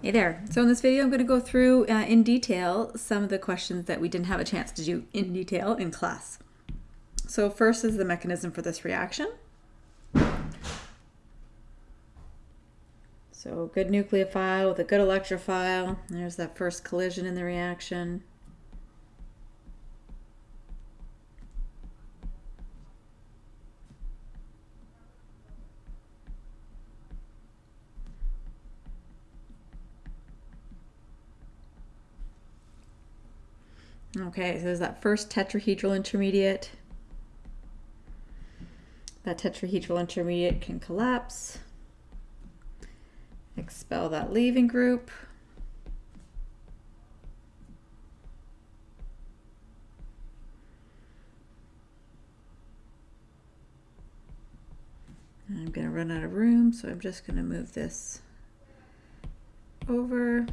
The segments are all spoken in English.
Hey there. So in this video, I'm going to go through uh, in detail some of the questions that we didn't have a chance to do in detail in class. So first is the mechanism for this reaction. So good nucleophile with a good electrophile. There's that first collision in the reaction. Okay, so there's that first tetrahedral intermediate. That tetrahedral intermediate can collapse. Expel that leaving group. I'm going to run out of room, so I'm just going to move this over.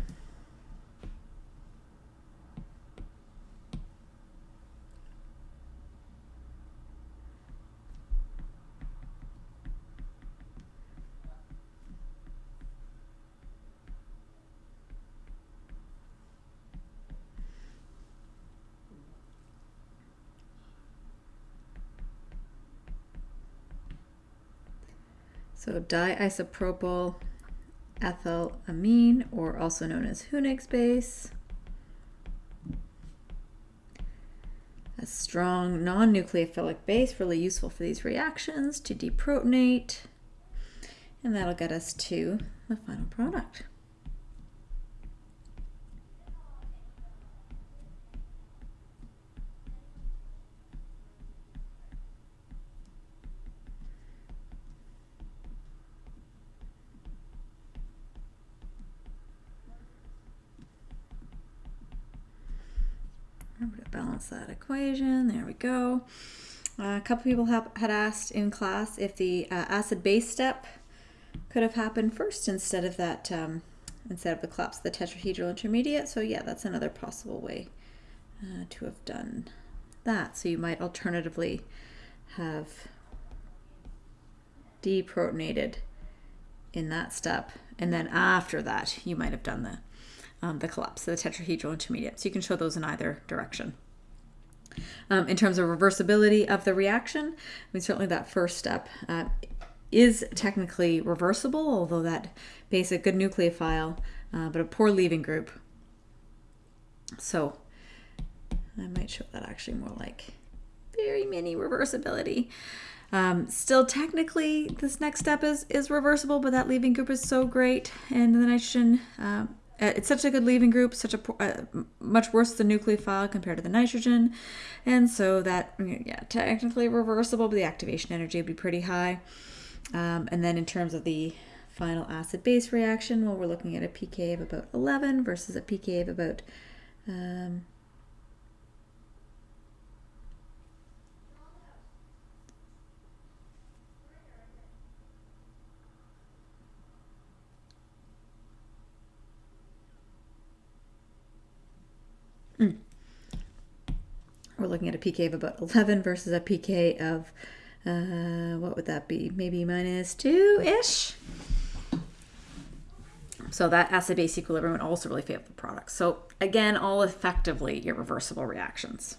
So diisopropyl ethylamine, or also known as Hünig's base. A strong non-nucleophilic base, really useful for these reactions to deprotonate. And that'll get us to the final product. Remember to balance that equation. There we go. Uh, a couple people have, had asked in class if the uh, acid-base step could have happened first instead of that, um, instead of the collapse of the tetrahedral intermediate. So yeah, that's another possible way uh, to have done that. So you might alternatively have deprotonated in that step, and then after that, you might have done the um, the collapse, of the tetrahedral intermediate. So you can show those in either direction. Um, in terms of reversibility of the reaction, I mean, certainly that first step uh, is technically reversible, although that basic good nucleophile, uh, but a poor leaving group. So I might show that actually more like very mini reversibility. Um, still technically this next step is, is reversible, but that leaving group is so great and the nitrogen uh, it's such a good leaving group, such a uh, much worse than nucleophile compared to the nitrogen, and so that yeah, technically reversible, but the activation energy would be pretty high. Um, and then in terms of the final acid-base reaction, well, we're looking at a pK of about 11 versus a pK of about um, We're looking at a pK of about 11 versus a pK of, uh, what would that be? Maybe minus 2-ish? So that acid-base equilibrium would also really favor the product. So again, all effectively irreversible reactions.